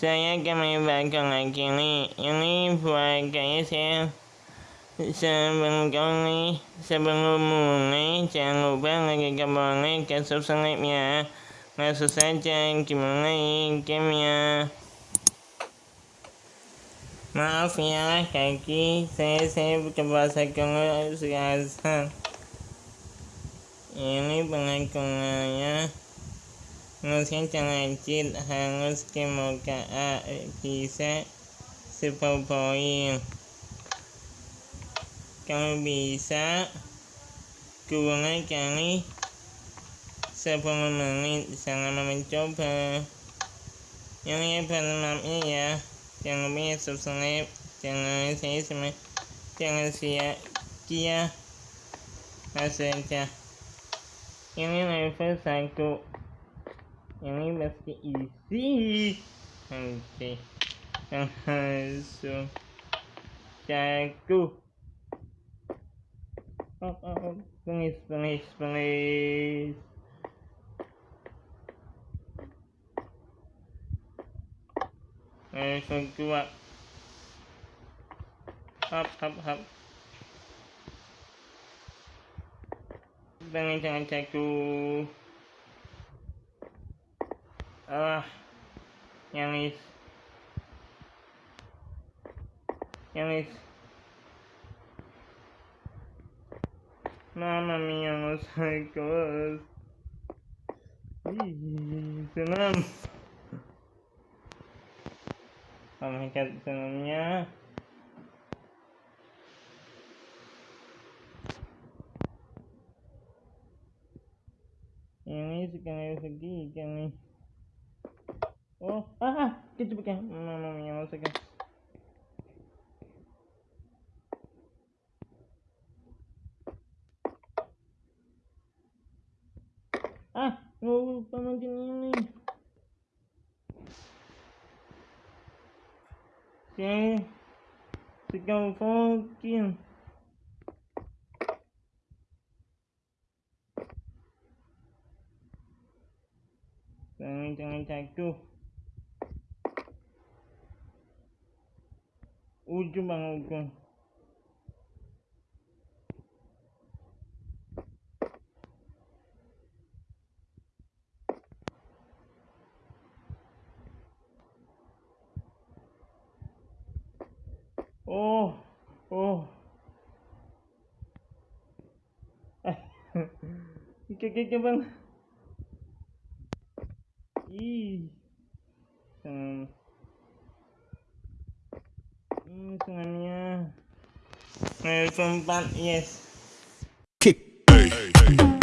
Saya akan membakar lagi ini Ini buat guys ya Sebelum kali Sebelum mulai Jangan lupa lagi like ke subscribe ya Langsung saja kita mulai gamenya. Maaf ya kaki saya saya bahasa Kongo sekarang ini pengakuannya harusnya lanjut harus ke muka A bisa 10 poin kalau bisa kurang kali 10 menit selama mencoba. Yang ya maafnya ya jangan lupa subscribe jangan saya semua jangan sia kia saja ini level satu ini pasti isi. Oke. Langsung jago oh, oh, oh. please please please. Level dua hap hap hap. Jangan jangan jatuh ah yang is yang is Mama mia, los psychos. Ih, senam. Pemikat sebelumnya ini sekali segi kami oh ah, ah kita bukan mama mia maksudnya ah oh pamantin ini Okay. Sigaw fucking. Jangan jangan jatuh. Ujung bang ujung. Oh, oh. Eh, Oke, bang. Ih, hmm, hmm senangnya. Level 4, yes. sini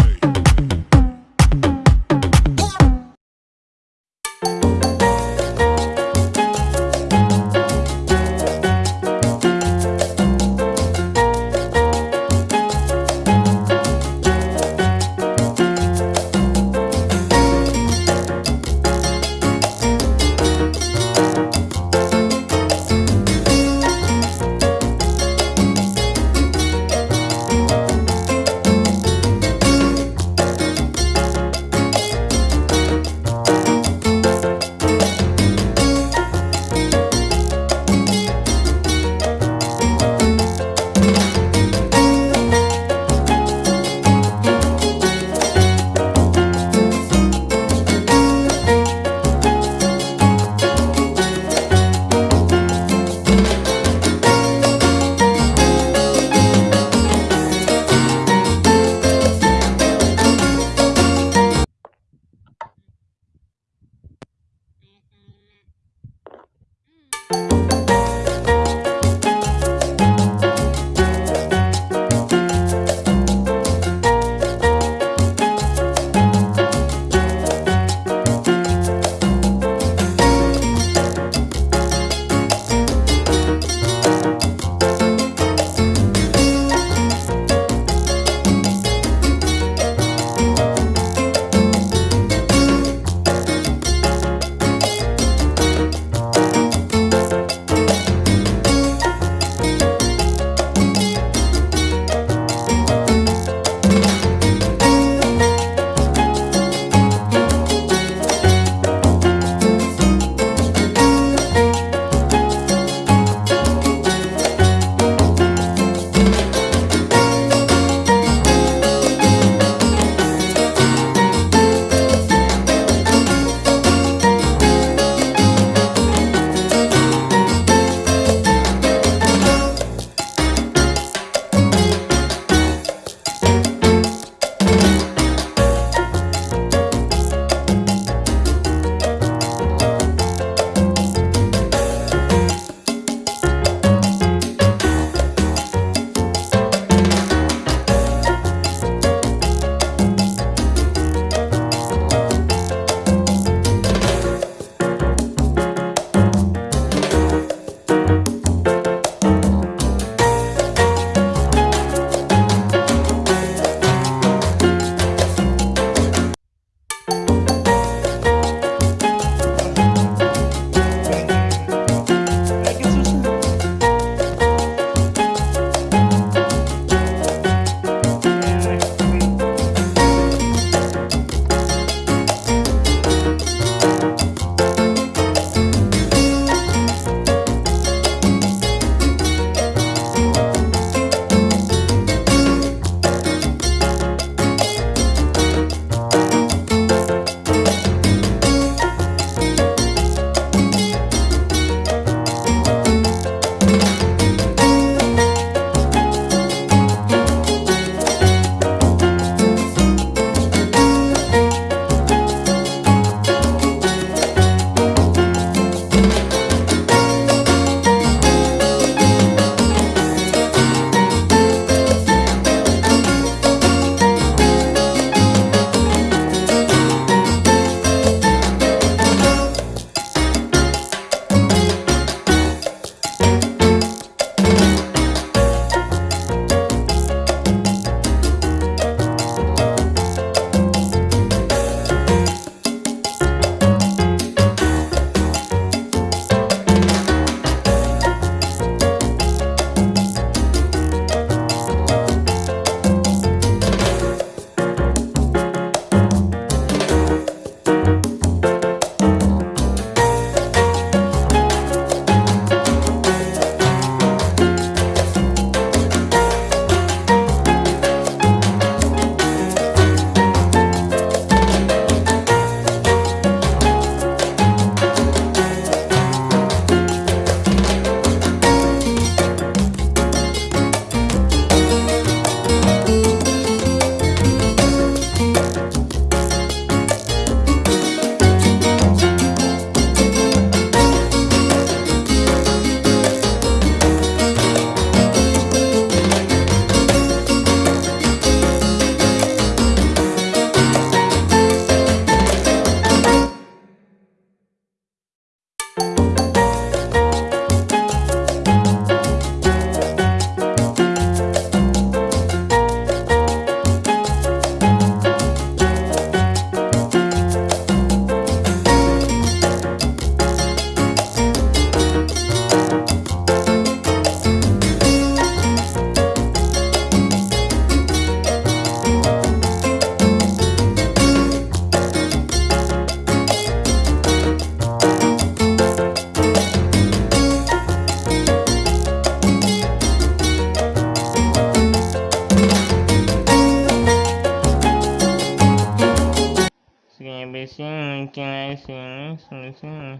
sini sebelah sini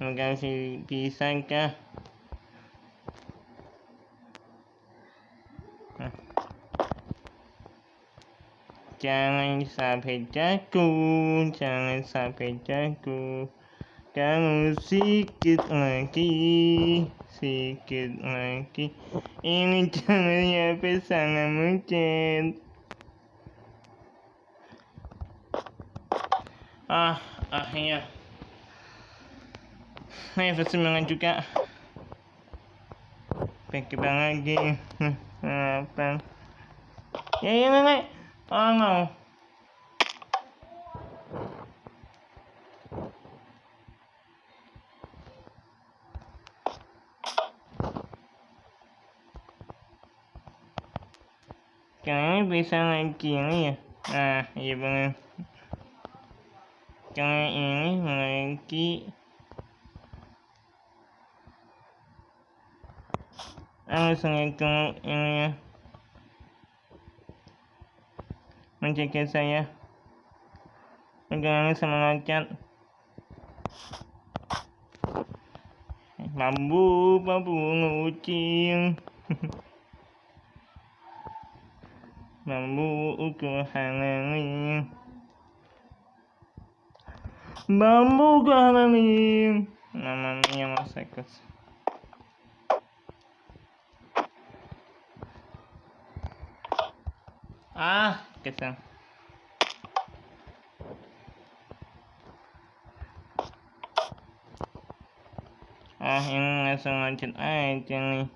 Mungkin bisakah Jangan sampai jatuh, jangan sampai jatuh. Kamu sedikit lagi, sedikit lagi. Ini jangan ya sangat mungkin. Ah, akhirnya. Saya bersemangat juga. Pakai lagi. Apa? Ya, ya, nenek. Oh no. Kayaknya bisa lagi ini ya. Nah, iya benar. Kayak ini lagi. Langsung itu ini ya. menjaga saya pegangan semangat bambu bambu ngucing bambu ukur halangi bambu halangi namanya masakus ah kesel ah yang langsung lanjut aja nih.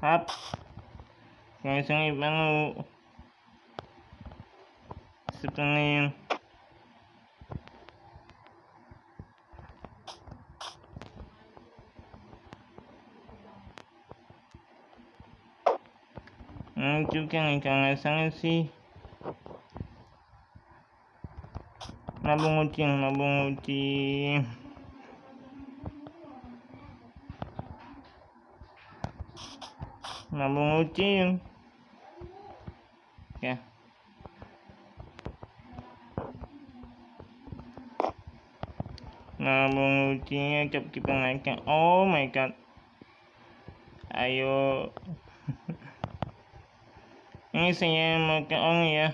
Hap. Langsung ibu sepenuhnya Nih kalau sangat sih nabung ucing nabung ucing nabung ucing ya. Nabung ucingnya kita oh my god. Ayo ini saya ke on ya.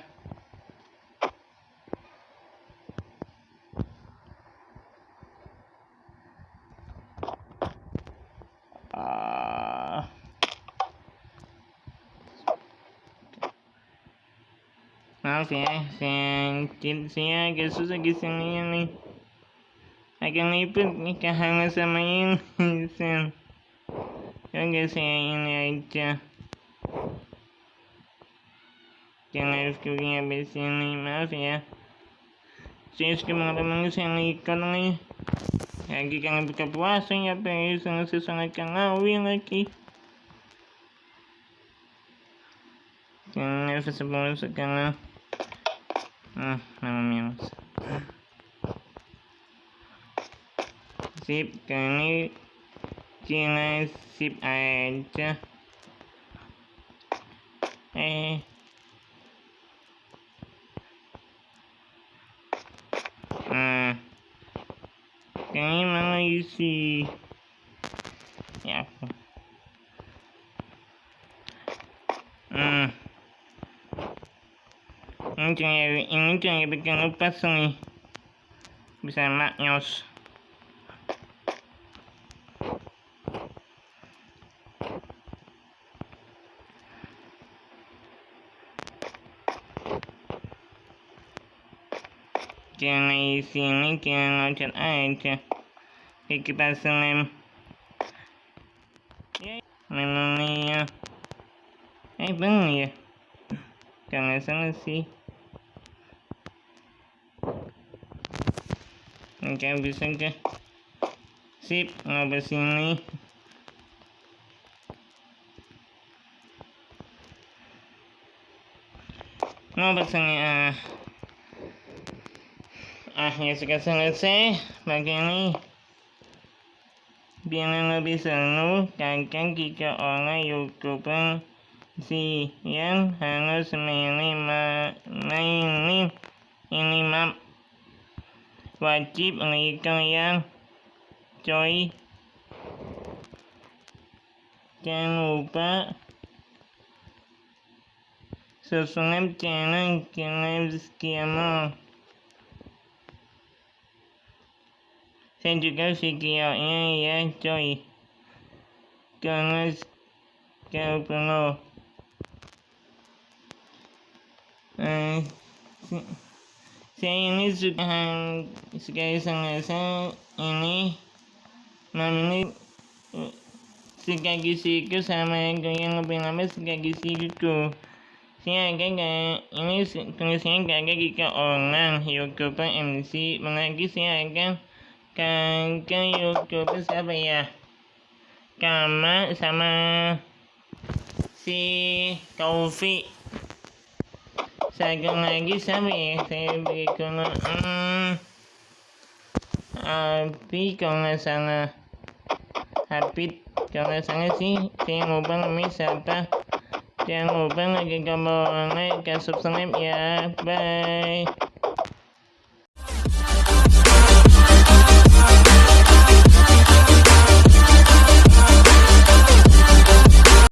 Ah. maaf ya. Saya saya agak susah ke sini nih. Agak liput nih kehangat sama ini Oke saya ini aja jangan reviewnya habis ini maaf ya. Saya suka teman-teman saya ikan nih lagi kangen buka puasa ya pengen sangat sangat kangen lagi. Jangan sebelum sekarang hmm namanya sip kali ini sip aja. Eh Kayaknya mana isi ya. Aku hmm. Ini jangan ini jangan bikin lepas nih bisa maknyos jangan isi ini jangan loncat aja. Oke, kita lem menunya eh bang ya? Jangan salah sih. Oke, bisa ke sip ngobrol sini. Ngobrol sini ah sudah selesai begini biar lebih seru. Kakak jika orang youtuber si yang harus milih mainin. Ini map wajib bagi kalian coy jangan lupa subscribe channel Kirim Skiamo saya juga videonya ya coy karena kalau perlu eh, saya ini suka sekali sangat saya ini eh, suka gisiku sama yang lebih lama suka gisiku saya agak ini tulisnya agak ke orang youtuber MC lagi saya akan ke youtuber siapa ya? Kama sama si Taufik satu lagi siapa ya? Saya beri hmm, Abi kalau nggak salah. Habib kalau nggak salah sih. Saya lupa namanya siapa? Jangan lupa like, comment, like, subscribe ya. Bye.